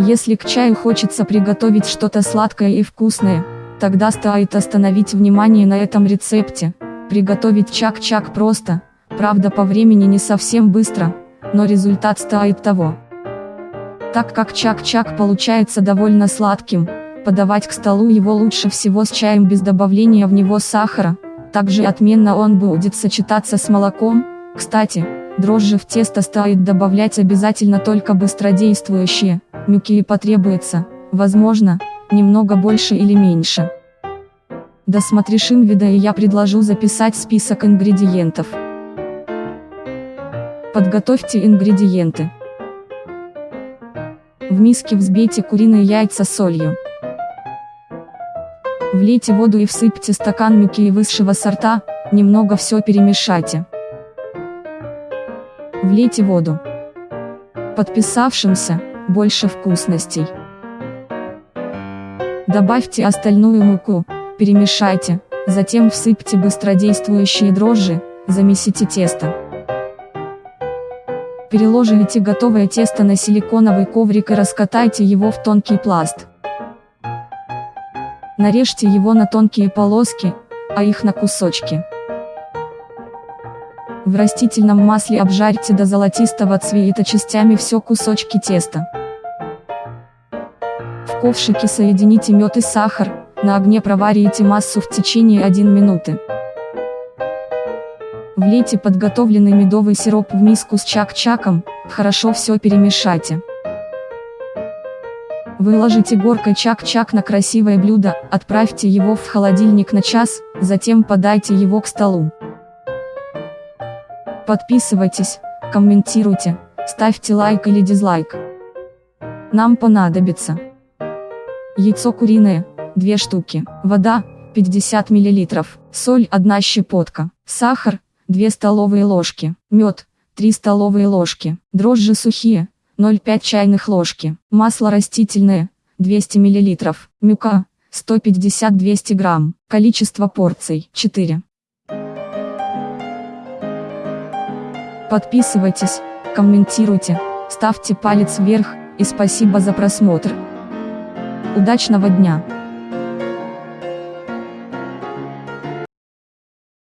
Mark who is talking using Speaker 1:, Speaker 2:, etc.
Speaker 1: Если к чаю хочется приготовить что-то сладкое и вкусное, тогда стоит остановить внимание на этом рецепте. Приготовить чак-чак просто, правда по времени не совсем быстро, но результат стоит того. Так как чак-чак получается довольно сладким, подавать к столу его лучше всего с чаем без добавления в него сахара, также отменно он будет сочетаться с молоком, кстати, дрожжи в тесто стоит добавлять обязательно только быстродействующие, мюки и потребуется, возможно, немного больше или меньше. Досмотришь инвида и я предложу записать список ингредиентов. Подготовьте ингредиенты. В миске взбейте куриные яйца солью. Влейте воду и всыпьте стакан мюки высшего сорта, немного все перемешайте. Влейте воду. Подписавшимся, больше вкусностей. Добавьте остальную муку, перемешайте, затем всыпьте быстродействующие дрожжи, замесите тесто. Переложите готовое тесто на силиконовый коврик и раскатайте его в тонкий пласт. Нарежьте его на тонкие полоски, а их на кусочки. В растительном масле обжарьте до золотистого цвета частями все кусочки теста. В ковшике соедините мед и сахар, на огне проварите массу в течение 1 минуты. Влейте подготовленный медовый сироп в миску с чак-чаком, хорошо все перемешайте. Выложите горкой чак-чак на красивое блюдо, отправьте его в холодильник на час, затем подайте его к столу. Подписывайтесь, комментируйте, ставьте лайк или дизлайк. Нам понадобится яйцо куриное, 2 штуки, вода, 50 мл, соль 1 щепотка, сахар, 2 столовые ложки, мед, 3 столовые ложки, дрожжи сухие, 0,5 чайных ложки, масло растительное, 200 мл, мюка, 150-200 грамм, количество порций, 4. Подписывайтесь, комментируйте, ставьте палец вверх, и спасибо за просмотр. Удачного дня!